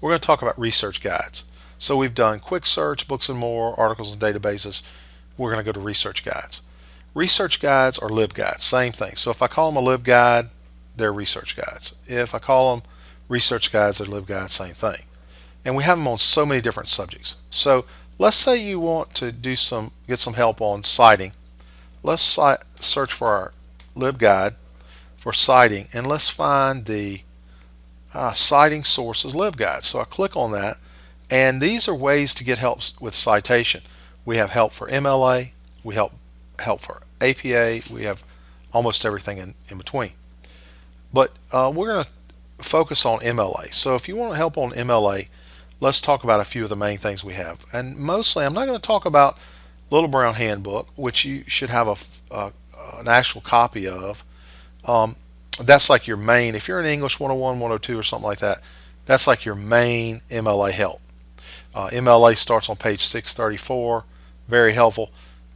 we're going to talk about research guides. So we've done quick search, books and more, articles and databases. We're going to go to research guides. Research guides are LibGuides, same thing. So if I call them a LibGuide, they're research guides. If I call them research guides, they're LibGuides, same thing. And we have them on so many different subjects. So let's say you want to do some, get some help on citing. Let's search for our LibGuide for citing and let's find the uh, citing sources LibGuide. So I click on that and these are ways to get help with citation. We have help for MLA, we help help for APA, we have almost everything in, in between. But uh, we're going to focus on MLA. So if you want help on MLA, let's talk about a few of the main things we have. And mostly, I'm not going to talk about Little Brown Handbook, which you should have a, an actual copy of. Um, that's like your main, if you're in English 101, 102 or something like that, that's like your main MLA help. Uh, MLA starts on page 634, very helpful.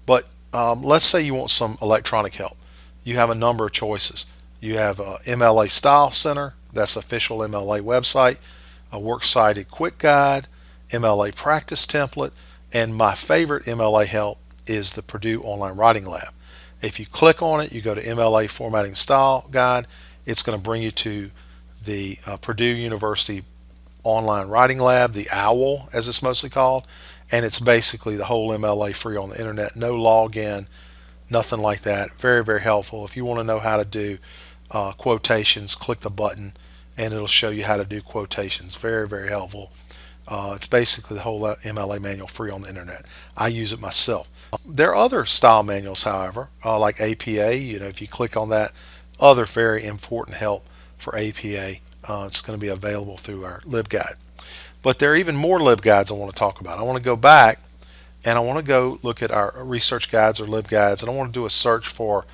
But um, let's say you want some electronic help. You have a number of choices. You have MLA Style Center, that's official MLA website, a works cited quick guide, MLA practice template, and my favorite MLA help is the Purdue Online Writing Lab. If you click on it, you go to MLA Formatting Style Guide, it's going to bring you to the uh, Purdue University Online Writing Lab, the OWL as it's mostly called, and it's basically the whole MLA free on the internet, no login, nothing like that. Very, very helpful. If you want to know how to do uh, quotations, click the button and it'll show you how to do quotations. Very, very helpful. Uh, it's basically the whole MLA manual free on the internet. I use it myself. There are other style manuals, however, uh, like APA. You know, if you click on that, other very important help for APA, uh, it's going to be available through our LibGuide. But there are even more LibGuides I want to talk about. I want to go back and I want to go look at our research guides or LibGuides and I want to do a search for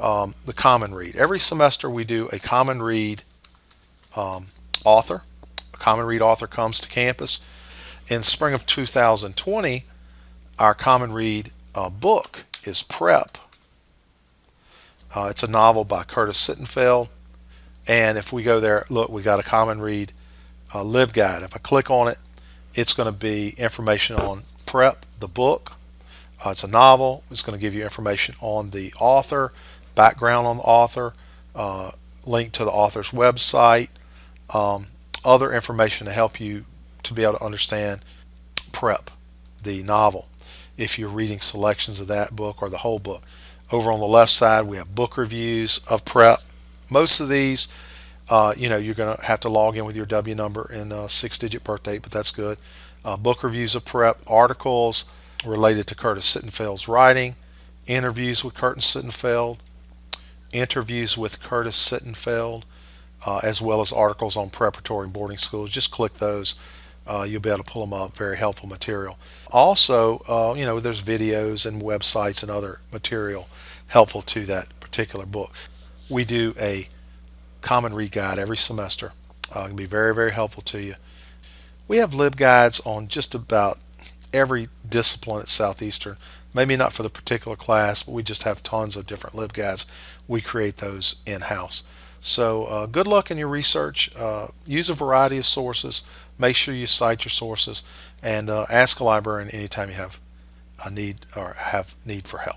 um, the Common Read. Every semester we do a Common Read um, author. A Common Read author comes to campus. In spring of 2020, our Common Read uh, book is Prep. Uh, it's a novel by Curtis Sittenfeld. And if we go there, look, we got a Common Read uh, LibGuide. If I click on it, it's going to be information on Prep, the book. Uh, it's a novel. It's going to give you information on the author, background on the author, uh, link to the author's website, um, other information to help you to be able to understand prep the novel if you're reading selections of that book or the whole book over on the left side we have book reviews of prep most of these uh, you know you're gonna have to log in with your W number and a six digit birth date but that's good uh, book reviews of prep articles related to Curtis Sittenfeld's writing interviews with Curtis Sittenfeld interviews with Curtis Sittenfeld uh, as well as articles on preparatory and boarding schools. Just click those. Uh, you'll be able to pull them up. Very helpful material. Also, uh, you know, there's videos and websites and other material helpful to that particular book. We do a common read guide every semester. Uh, it can be very, very helpful to you. We have LibGuides on just about every discipline at Southeastern. Maybe not for the particular class, but we just have tons of different LibGuides. We create those in-house. So uh, good luck in your research. Uh, use a variety of sources. Make sure you cite your sources and uh, ask a librarian anytime you have a need or have need for help.